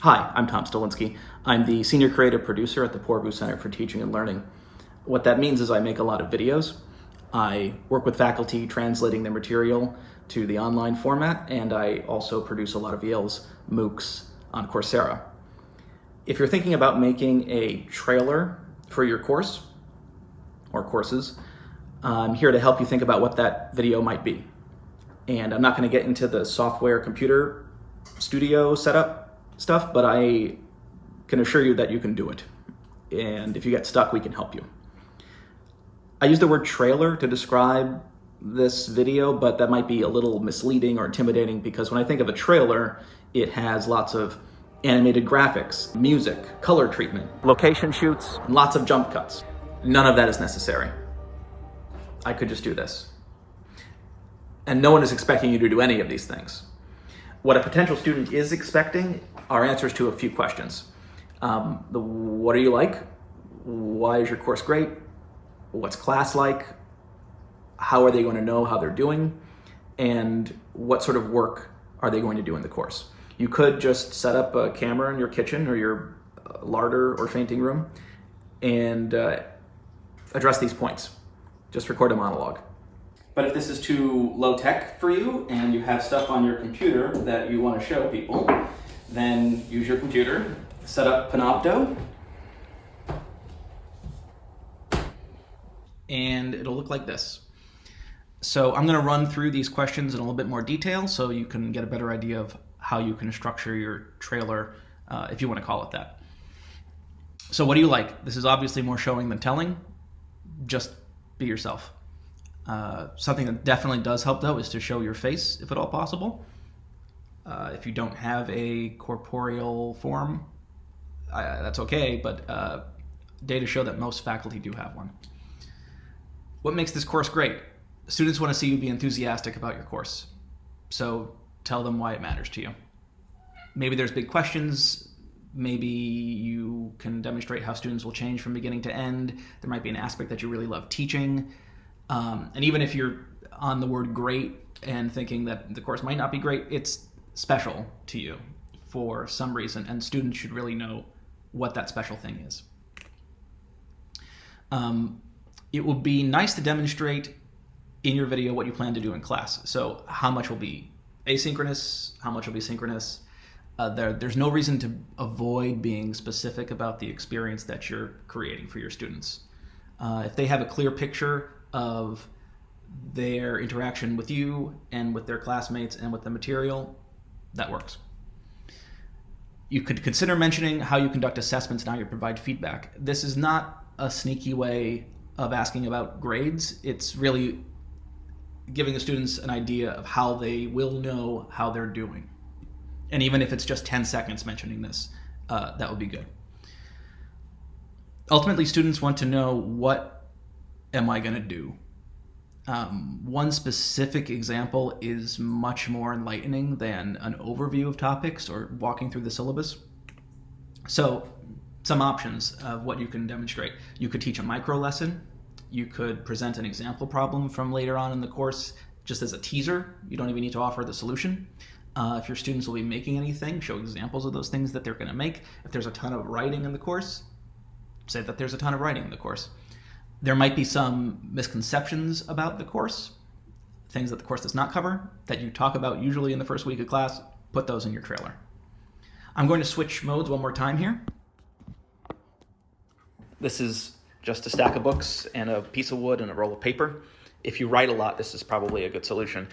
Hi, I'm Tom Stolinsky. I'm the Senior Creative Producer at the Poorvu Center for Teaching and Learning. What that means is I make a lot of videos. I work with faculty translating their material to the online format, and I also produce a lot of Yale's MOOCs on Coursera. If you're thinking about making a trailer for your course or courses, I'm here to help you think about what that video might be. And I'm not going to get into the software computer studio setup stuff, but I can assure you that you can do it. And if you get stuck, we can help you. I use the word trailer to describe this video, but that might be a little misleading or intimidating because when I think of a trailer, it has lots of animated graphics, music, color treatment, location shoots, And lots of jump cuts. None of that is necessary. I could just do this. And no one is expecting you to do any of these things. What a potential student is expecting are answers to a few questions. Um, the, what are you like? Why is your course great? What's class like? How are they going to know how they're doing? And what sort of work are they going to do in the course? You could just set up a camera in your kitchen or your uh, larder or fainting room and uh, address these points. Just record a monologue. But if this is too low tech for you and you have stuff on your computer that you want to show people, then use your computer, set up Panopto, and it'll look like this. So I'm going to run through these questions in a little bit more detail so you can get a better idea of how you can structure your trailer, uh, if you want to call it that. So what do you like? This is obviously more showing than telling. Just be yourself. Uh, something that definitely does help though is to show your face if at all possible. Uh, if you don't have a corporeal form, that's okay, but uh, data show that most faculty do have one. What makes this course great? Students want to see you be enthusiastic about your course. So tell them why it matters to you. Maybe there's big questions. Maybe you can demonstrate how students will change from beginning to end. There might be an aspect that you really love teaching. Um, and even if you're on the word great and thinking that the course might not be great, it's special to you for some reason, and students should really know what that special thing is. Um, it will be nice to demonstrate in your video what you plan to do in class. So how much will be asynchronous, how much will be synchronous. Uh, there, there's no reason to avoid being specific about the experience that you're creating for your students. Uh, if they have a clear picture of their interaction with you and with their classmates and with the material, that works. You could consider mentioning how you conduct assessments and how you provide feedback. This is not a sneaky way of asking about grades. It's really giving the students an idea of how they will know how they're doing. And even if it's just 10 seconds mentioning this, uh, that would be good. Ultimately, students want to know what am I going to do? Um, one specific example is much more enlightening than an overview of topics or walking through the syllabus. So some options of what you can demonstrate. You could teach a micro lesson. You could present an example problem from later on in the course just as a teaser. You don't even need to offer the solution. Uh, if your students will be making anything, show examples of those things that they're going to make. If there's a ton of writing in the course, say that there's a ton of writing in the course. There might be some misconceptions about the course, things that the course does not cover, that you talk about usually in the first week of class, put those in your trailer. I'm going to switch modes one more time here. This is just a stack of books and a piece of wood and a roll of paper. If you write a lot, this is probably a good solution.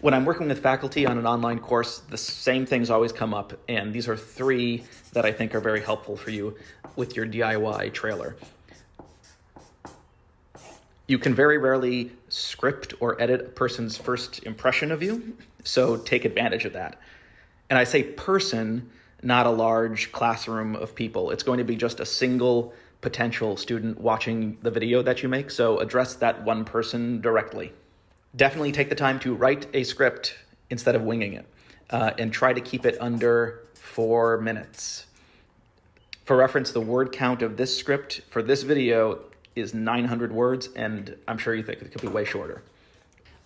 When I'm working with faculty on an online course, the same things always come up, and these are three that I think are very helpful for you with your DIY trailer. You can very rarely script or edit a person's first impression of you, so take advantage of that. And I say person, not a large classroom of people. It's going to be just a single potential student watching the video that you make, so address that one person directly. Definitely take the time to write a script instead of winging it, uh, and try to keep it under four minutes. For reference, the word count of this script for this video is 900 words, and I'm sure you think it could be way shorter.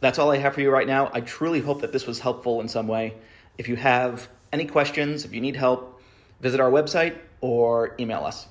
That's all I have for you right now. I truly hope that this was helpful in some way. If you have Any questions, if you need help, visit our website or email us.